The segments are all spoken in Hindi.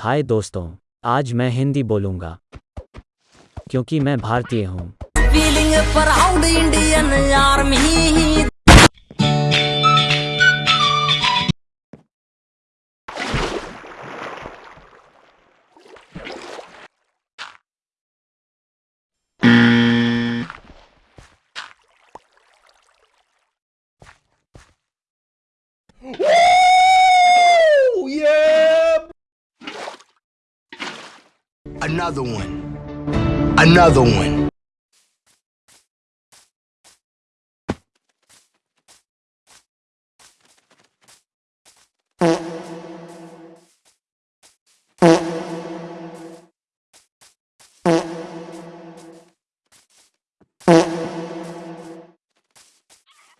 हाय दोस्तों आज मैं हिंदी बोलूँगा क्योंकि मैं भारतीय हूँ। Another one. Another one.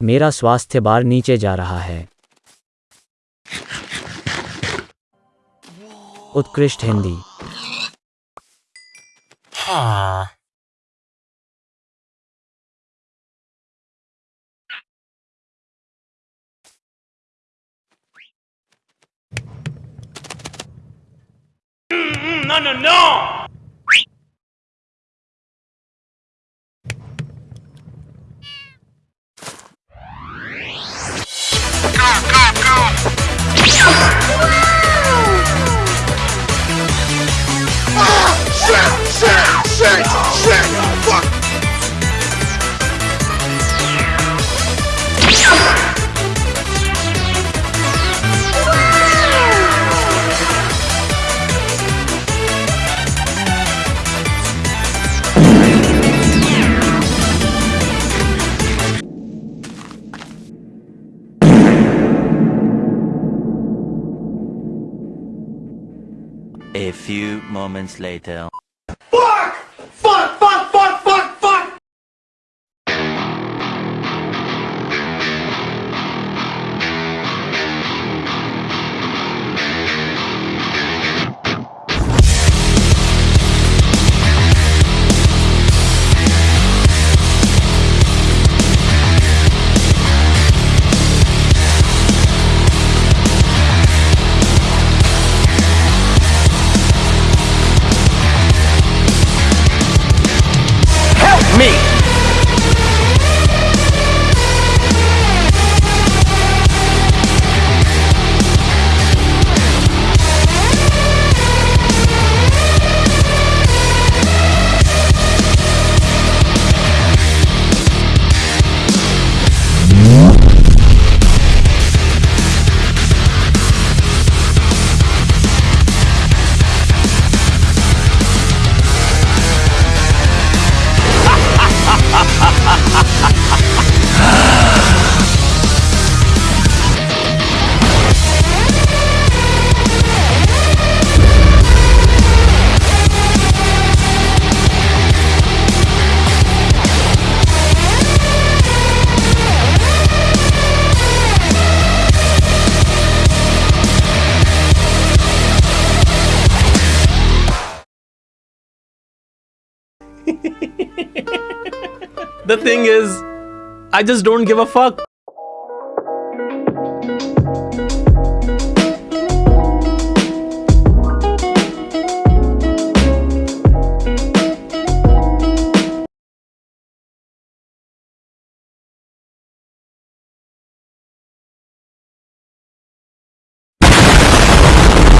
मेरा स्वास्थ्य बार नीचे जा रहा है उत्कृष्ट Hindi Huh. Mm, mm, no, no, no! A few moments later. Fuck! The thing is, I just don't give a fuck.